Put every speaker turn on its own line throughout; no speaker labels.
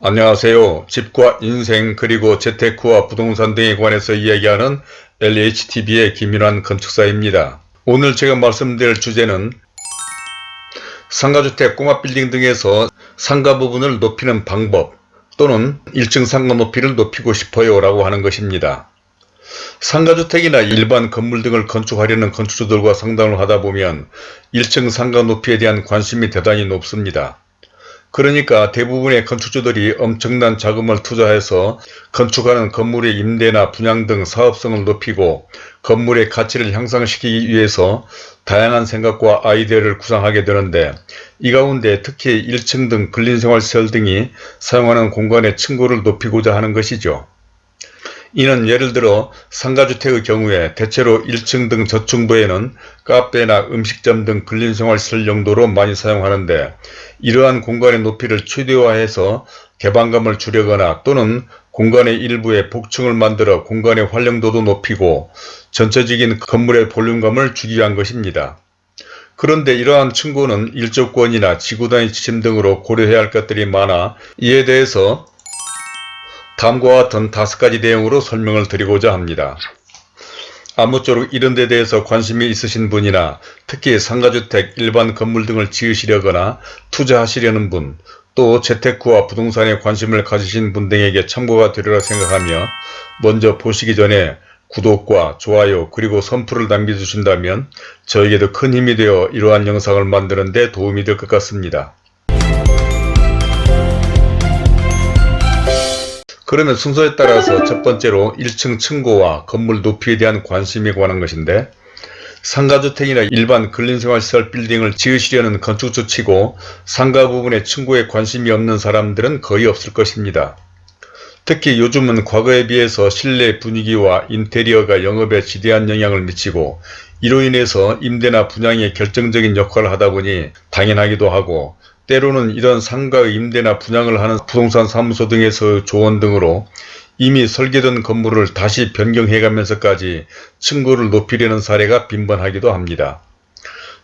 안녕하세요. 집과 인생 그리고 재테크와 부동산 등에 관해서 이야기하는 LHTV의 김윤환 건축사입니다. 오늘 제가 말씀드릴 주제는 상가주택 꼬마빌딩 등에서 상가 부분을 높이는 방법 또는 1층 상가 높이를 높이고 싶어요 라고 하는 것입니다. 상가주택이나 일반 건물 등을 건축하려는 건축주들과 상담을 하다 보면 1층 상가 높이에 대한 관심이 대단히 높습니다. 그러니까 대부분의 건축주들이 엄청난 자금을 투자해서 건축하는 건물의 임대나 분양 등 사업성을 높이고 건물의 가치를 향상시키기 위해서 다양한 생각과 아이디어를 구상하게 되는데 이 가운데 특히 1층 등 근린생활시설 등이 사용하는 공간의 층고를 높이고자 하는 것이죠. 이는 예를 들어 상가주택의 경우에 대체로 1층 등 저층부에는 카페나 음식점 등 근린생활시설 용도로 많이 사용하는데 이러한 공간의 높이를 최대화해서 개방감을 주려거나 또는 공간의 일부에 복층을 만들어 공간의 활용도도 높이고 전체적인 건물의 볼륨감을 주기 위한 것입니다. 그런데 이러한 층고는 일조권이나 지구단위 지침 등으로 고려해야 할 것들이 많아 이에 대해서 다음과 같은 다섯 가지 내용으로 설명을 드리고자 합니다. 아무쪼록 이런 데 대해서 관심이 있으신 분이나 특히 상가주택, 일반 건물 등을 지으시려거나 투자하시려는 분, 또 재테크와 부동산에 관심을 가지신 분 등에게 참고가 되리라 생각하며 먼저 보시기 전에 구독과 좋아요 그리고 선풀을 남겨주신다면 저에게도 큰 힘이 되어 이러한 영상을 만드는 데 도움이 될 것 같습니다. 그러면 순서에 따라서 첫 번째로 1층 층고와 건물 높이에 대한 관심에 관한 것인데 상가주택이나 일반 근린생활시설 빌딩을 지으시려는 건축주 치고 상가 부분의 층고에 관심이 없는 사람들은 거의 없을 것입니다. 특히 요즘은 과거에 비해서 실내 분위기와 인테리어가 영업에 지대한 영향을 미치고 이로 인해서 임대나 분양에 결정적인 역할을 하다 보니 당연하기도 하고 때로는 이런 상가의 임대나 분양을 하는 부동산 사무소 등에서 조언 등으로 이미 설계된 건물을 다시 변경해가면서까지 층고를 높이려는 사례가 빈번하기도 합니다.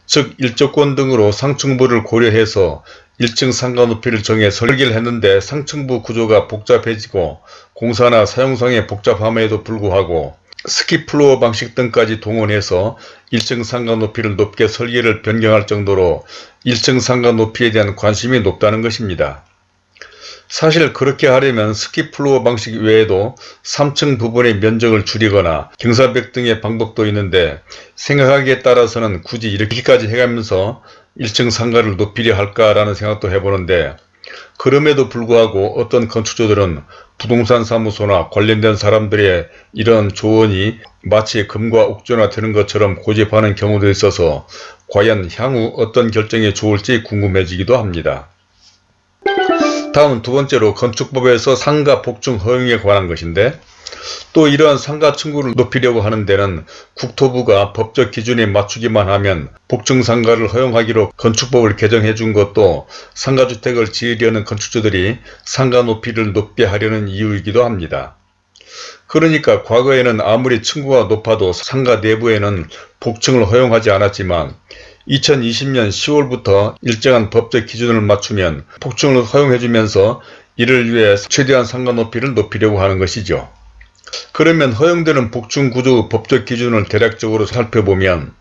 즉 일조권 등으로 상층부를 고려해서 1층 상가 높이를 정해 설계를 했는데 상층부 구조가 복잡해지고 공사나 사용상의 복잡함에도 불구하고 스키플로어 방식 등까지 동원해서 1층 상가 높이를 높게 설계를 변경할 정도로 1층 상가 높이에 대한 관심이 높다는 것입니다. 사실 그렇게 하려면 스키플로어 방식 외에도 3층 부분의 면적을 줄이거나 경사벽 등의 방법도 있는데 생각하기에 따라서는 굳이 이렇게까지 해가면서 1층 상가를 높이려 할까라는 생각도 해보는데 그럼에도 불구하고 어떤 건축주들은 부동산 사무소나 관련된 사람들의 이런 조언이 마치 금과 옥조나 되는 것처럼 고집하는 경우도 있어서 과연 향후 어떤 결정이 좋을지 궁금해지기도 합니다. 다음 두 번째로 건축법에서 상가 복층 허용에 관한 것인데 또 이러한 상가 층구를 높이려고 하는 데는 국토부가 법적 기준에 맞추기만 하면 복층 상가를 허용하기로 건축법을 개정해 준 것도 상가주택을 지으려는 건축주들이 상가 높이를 높게 하려는 이유이기도 합니다. 그러니까 과거에는 아무리 층구가 높아도 상가 내부에는 복층을 허용하지 않았지만 2020년 10월부터 일정한 법적 기준을 맞추면 복층을 허용해주면서 이를 위해 최대한 상가 높이를 높이려고 하는 것이죠. 그러면 허용되는 복층구조 법적 기준을 대략적으로 살펴보면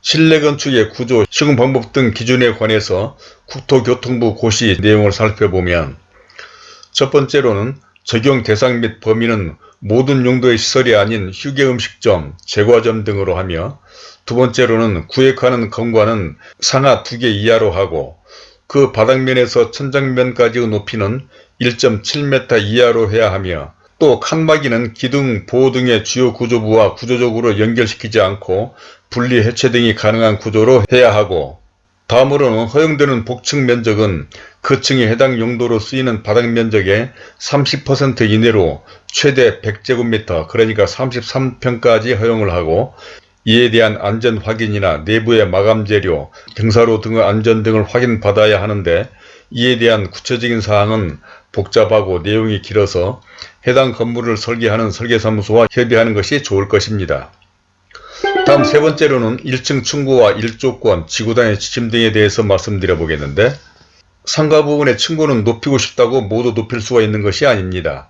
실내 건축의 구조, 시공 방법 등 기준에 관해서 국토교통부 고시 내용을 살펴보면 첫 번째로는 적용 대상 및 범위는 모든 용도의 시설이 아닌 휴게음식점, 제과점 등으로 하며 두 번째로는 구획하는 건과는 상하 두 개 이하로 하고 그 바닥면에서 천장면까지의 높이는 1.7m 이하로 해야 하며 또 칸막이는 기둥, 보호 등의 주요 구조부와 구조적으로 연결시키지 않고 분리 해체 등이 가능한 구조로 해야 하고 다음으로는 허용되는 복층 면적은 그 층에 해당 용도로 쓰이는 바닥 면적의 30% 이내로 최대 100제곱미터 그러니까 33평까지 허용을 하고 이에 대한 안전 확인이나 내부의 마감 재료, 경사로 등의 안전 등을 확인받아야 하는데 이에 대한 구체적인 사항은 복잡하고 내용이 길어서 해당 건물을 설계하는 설계사무소와 협의하는 것이 좋을 것입니다. 다음 세 번째로는 1층 층고와 1조권, 지구단의 지침 등에 대해서 말씀드려 보겠는데 상가 부분의 층고는 높이고 싶다고 모두 높일 수가 있는 것이 아닙니다.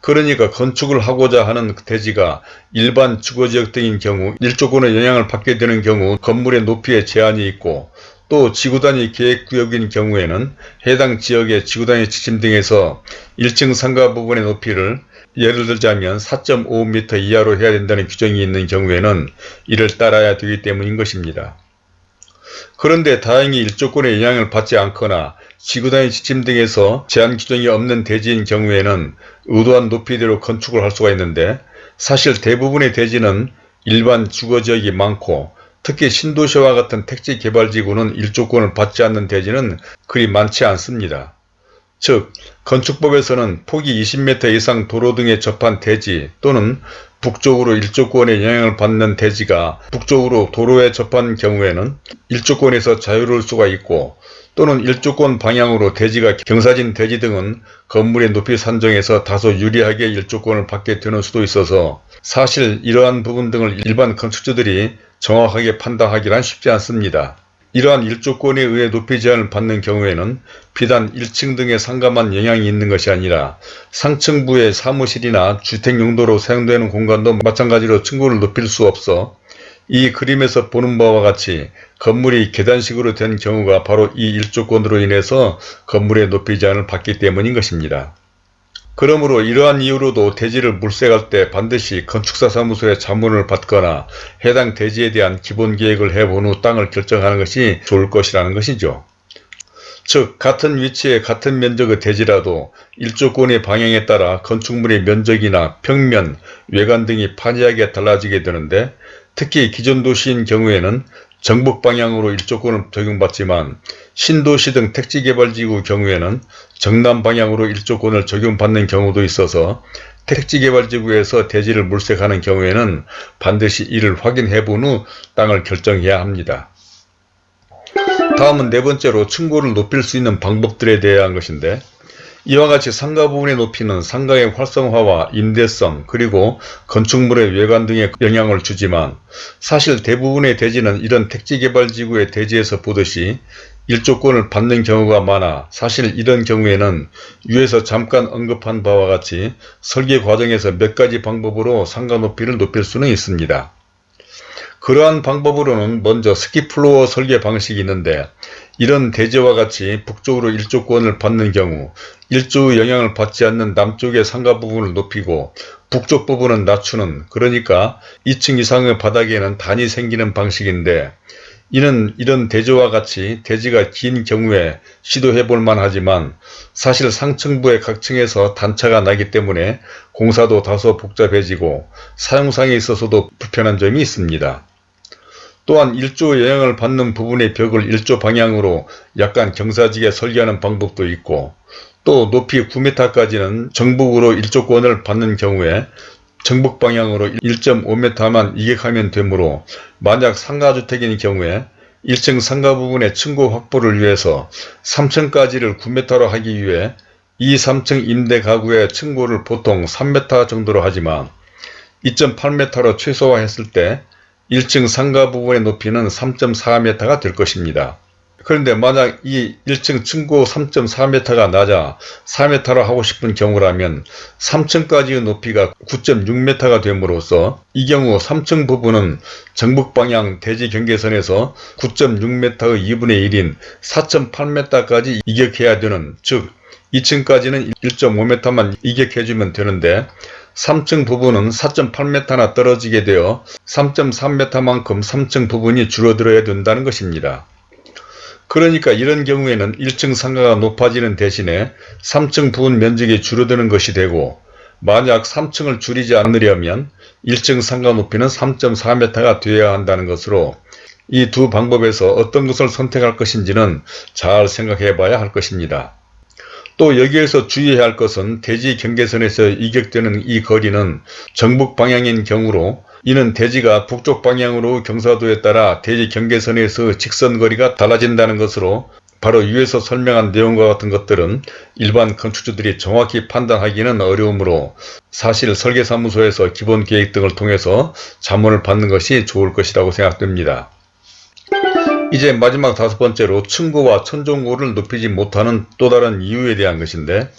그러니까 건축을 하고자 하는 대지가 일반 주거지역 등인 경우 일조권의 영향을 받게 되는 경우 건물의 높이에 제한이 있고 또 지구단위 계획구역인 경우에는 해당 지역의 지구단위 지침 등에서 1층 상가 부분의 높이를 예를 들자면 4.5m 이하로 해야 된다는 규정이 있는 경우에는 이를 따라야 되기 때문인 것입니다. 그런데 다행히 일조권의 영향을 받지 않거나 지구단위 지침 등에서 제한 규정이 없는 대지인 경우에는 의도한 높이대로 건축을 할 수가 있는데 사실 대부분의 대지는 일반 주거지역이 많고 특히 신도시와 같은 택지 개발지구는 일조권을 받지 않는 대지는 그리 많지 않습니다. 즉 건축법에서는 폭이 20m 이상 도로 등에 접한 대지 또는 북쪽으로 일조권의 영향을 받는 대지가 북쪽으로 도로에 접한 경우에는 일조권에서 자유로울 수가 있고 또는 일조권 방향으로 대지가 경사진 대지 등은 건물의 높이 산정에서 다소 유리하게 일조권을 받게 되는 수도 있어서 사실 이러한 부분 등을 일반 건축주들이 정확하게 판단하기란 쉽지 않습니다. 이러한 일조권에 의해 높이 제한을 받는 경우에는 비단 1층 등의 상가만 영향이 있는 것이 아니라 상층부의 사무실이나 주택 용도로 사용되는 공간도 마찬가지로 층고를 높일 수 없어 이 그림에서 보는 바와 같이 건물이 계단식으로 된 경우가 바로 이 일조권으로 인해서 건물의 높이 제한을 받기 때문인 것입니다. 그러므로 이러한 이유로도 대지를 물색할 때 반드시 건축사 사무소에 자문을 받거나 해당 대지에 대한 기본 계획을 해본 후 땅을 결정하는 것이 좋을 것이라는 것이죠. 즉 같은 위치에 같은 면적의 대지라도 일조권의 방향에 따라 건축물의 면적이나 평면, 외관 등이 판이하게 달라지게 되는데 특히 기존 도시인 경우에는 정북 방향으로 일조권을 적용받지만 신도시 등 택지개발지구 경우에는 정남 방향으로 일조권을 적용받는 경우도 있어서 택지개발지구에서 대지를 물색하는 경우에는 반드시 이를 확인해 본 후 땅을 결정해야 합니다. 다음은 네 번째로 층고를 높일 수 있는 방법들에 대한 것인데 이와 같이 상가 부분의 높이는 상가의 활성화와 임대성 그리고 건축물의 외관 등에 영향을 주지만 사실 대부분의 대지는 이런 택지개발지구의 대지에서 보듯이 일조권을 받는 경우가 많아 사실 이런 경우에는 위에서 잠깐 언급한 바와 같이 설계 과정에서 몇 가지 방법으로 상가 높이를 높일 수는 있습니다. 그러한 방법으로는 먼저 스키플로어 설계 방식이 있는데 이런 대지와 같이 북쪽으로 일조권을 받는 경우 일조의 영향을 받지 않는 남쪽의 상가 부분을 높이고 북쪽 부분은 낮추는 그러니까 2층 이상의 바닥에는 단이 생기는 방식인데 이는 이런 대지와 같이 대지가 긴 경우에 시도해 볼 만 하지만 사실 상층부의 각 층에서 단차가 나기 때문에 공사도 다소 복잡해지고 사용상에 있어서도 불편한 점이 있습니다. 또한 일조 영향을 받는 부분의 벽을 일조 방향으로 약간 경사지게 설계하는 방법도 있고 또 높이 9m까지는 정북으로 일조권을 받는 경우에 정북 방향으로 1.5m만 이격하면 되므로 만약 상가주택인 경우에 1층 상가 부분의 층고 확보를 위해서 3층까지를 9m로 하기 위해 2, 3층 임대 가구의 층고를 보통 3m 정도로 하지만 2.8m로 최소화했을 때 1층 상가 부분의 높이는 3.4m가 될 것입니다. 그런데 만약 이 1층 층고 3.4m가 낮아 4m로 하고 싶은 경우라면 3층까지의 높이가 9.6m가 됨으로써 이 경우 3층 부분은 정북방향 대지 경계선에서 9.6m의 2분의 1인 4.8m까지 이격해야 되는 즉 2층까지는 1.5m만 이격해주면 되는데 3층 부분은 4.8m나 떨어지게 되어 3.3m만큼 3층 부분이 줄어들어야 된다는 것입니다. 그러니까 이런 경우에는 1층 상가가 높아지는 대신에 3층 부분 면적이 줄어드는 것이 되고 만약 3층을 줄이지 않으려면 1층 상가 높이는 3.4m가 되어야 한다는 것으로 이 두 방법에서 어떤 것을 선택할 것인지는 잘 생각해 봐야 할 것입니다. 또 여기에서 주의해야 할 것은 대지 경계선에서 이격되는 이 거리는 정북 방향인 경우로 이는 대지가 북쪽 방향으로 경사도에 따라 대지 경계선에서 직선 거리가 달라진다는 것으로 바로 위에서 설명한 내용과 같은 것들은 일반 건축주들이 정확히 판단하기는 어려우므로 사실 설계사무소에서 기본 계획 등을 통해서 자문을 받는 것이 좋을 것이라고 생각됩니다. 이제 마지막 다섯 번째로 층고와 천정고를 높이지 못하는 또 다른 이유에 대한 것인데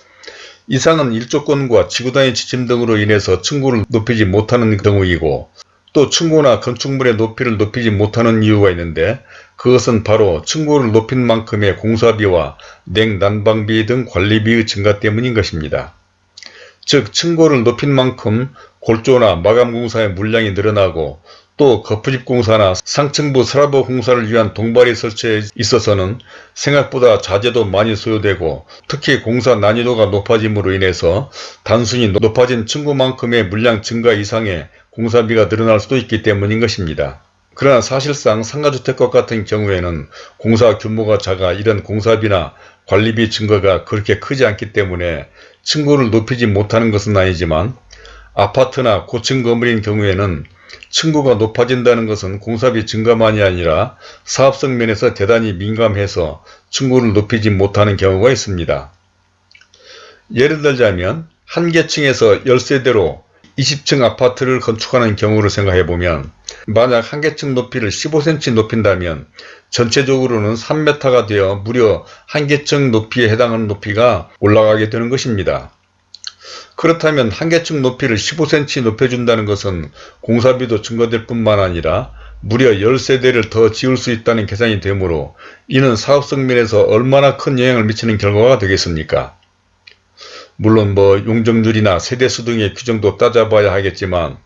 이상은 일조권과 지구단위 지침 등으로 인해서 층고를 높이지 못하는 경우이고 또 층고나 건축물의 높이를 높이지 못하는 이유가 있는데 그것은 바로 층고를 높인 만큼의 공사비와 냉난방비 등 관리비의 증가 때문인 것입니다. 즉 층고를 높인 만큼 골조나 마감공사의 물량이 늘어나고 또 거푸집 공사나 상층부 서라보 공사를 위한 동발이 설치에 있어서는 생각보다 자재도 많이 소요되고 특히 공사 난이도가 높아짐으로 인해서 단순히 높아진 층고만큼의 물량 증가 이상의 공사비가 늘어날 수도 있기 때문인 것입니다. 그러나 사실상 상가주택과 같은 경우에는 공사 규모가 작아 이런 공사비나 관리비 증가가 그렇게 크지 않기 때문에 층고를 높이지 못하는 것은 아니지만 아파트나 고층 건물인 경우에는 층고가 높아진다는 것은 공사비 증가만이 아니라 사업성 면에서 대단히 민감해서 층고를 높이지 못하는 경우가 있습니다. 예를 들자면 한 개층에서 10세대로 20층 아파트를 건축하는 경우를 생각해보면 만약 한 개층 높이를 15cm 높인다면 전체적으로는 3m가 되어 무려 한 개층 높이에 해당하는 높이가 올라가게 되는 것입니다. 그렇다면 한 개층 높이를 15cm 높여준다는 것은 공사비도 증가될 뿐만 아니라 무려 10세대를 더 지을 수 있다는 계산이 되므로 이는 사업성 면에서 얼마나 큰 영향을 미치는 결과가 되겠습니까? 물론 뭐 용적률이나 세대수 등의 규정도 따져봐야 하겠지만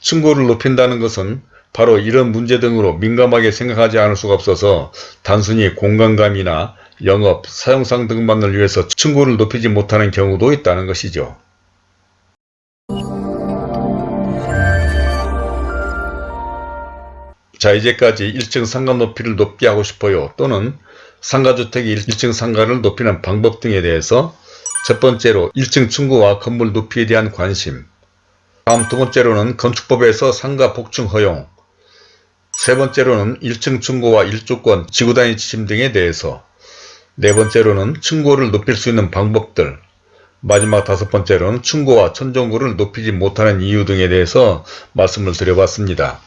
층고를 높인다는 것은 바로 이런 문제 등으로 민감하게 생각하지 않을 수가 없어서 단순히 공간감이나 영업, 사용상 등만을 위해서 층고를 높이지 못하는 경우도 있다는 것이죠. 자 이제까지 1층 상가 높이를 높게 하고 싶어요. 또는 상가주택이 1층 상가를 높이는 방법 등에 대해서 첫 번째로 1층 층고와 건물 높이에 대한 관심. 다음 두 번째로는 건축법에서 상가 복층 허용. 세 번째로는 1층 층고와 1조권 지구단위 지침 등에 대해서 네 번째로는 층고를 높일 수 있는 방법들 마지막 다섯 번째로는 층고와 천정고를 높이지 못하는 이유 등에 대해서 말씀을 드려봤습니다.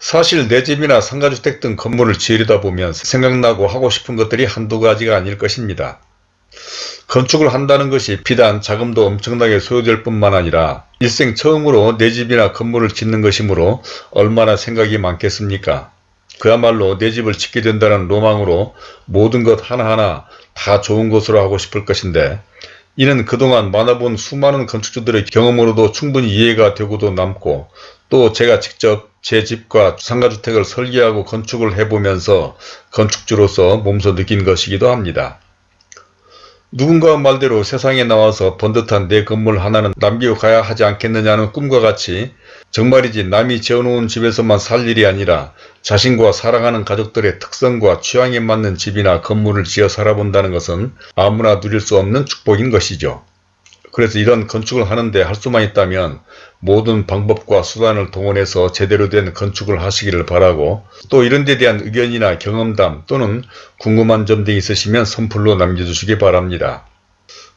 사실 내 집이나 상가주택 등 건물을 지으려다 보면 생각나고 하고 싶은 것들이 한두 가지가 아닐 것입니다. 건축을 한다는 것이 비단 자금도 엄청나게 소요될 뿐만 아니라 일생 처음으로 내 집이나 건물을 짓는 것이므로 얼마나 생각이 많겠습니까? 그야말로 내 집을 짓게 된다는 로망으로 모든 것 하나하나 다 좋은 것으로 하고 싶을 것인데 이는 그동안 만나본 수많은 건축주들의 경험으로도 충분히 이해가 되고도 남고 또 제가 직접 제 집과 상가주택을 설계하고 건축을 해보면서 건축주로서 몸소 느낀 것이기도 합니다. 누군가 말대로 세상에 나와서 번듯한 내 건물 하나는 남기고 가야 하지 않겠느냐는 꿈과 같이 정말이지 남이 지어놓은 집에서만 살 일이 아니라 자신과 사랑하는 가족들의 특성과 취향에 맞는 집이나 건물을 지어 살아본다는 것은 아무나 누릴 수 없는 축복인 것이죠. 그래서 이런 건축을 하는데 할 수만 있다면 모든 방법과 수단을 동원해서 제대로 된 건축을 하시기를 바라고 또 이런 데 대한 의견이나 경험담 또는 궁금한 점 등이 있으시면 선플로 남겨주시기 바랍니다.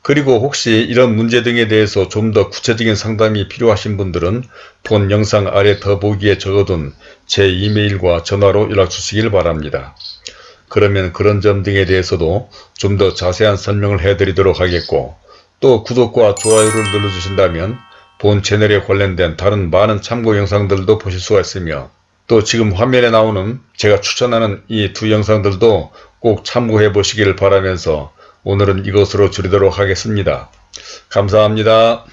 그리고 혹시 이런 문제 등에 대해서 좀 더 구체적인 상담이 필요하신 분들은 본 영상 아래 더보기에 적어둔 제 이메일과 전화로 연락 주시길 바랍니다. 그러면 그런 점 등에 대해서도 좀 더 자세한 설명을 해드리도록 하겠고 또 구독과 좋아요를 눌러주신다면 본 채널에 관련된 다른 많은 참고 영상들도 보실 수가 있으며 또 지금 화면에 나오는 제가 추천하는 이 두 영상들도 꼭 참고해 보시기를 바라면서 오늘은 이것으로 줄이도록 하겠습니다. 감사합니다.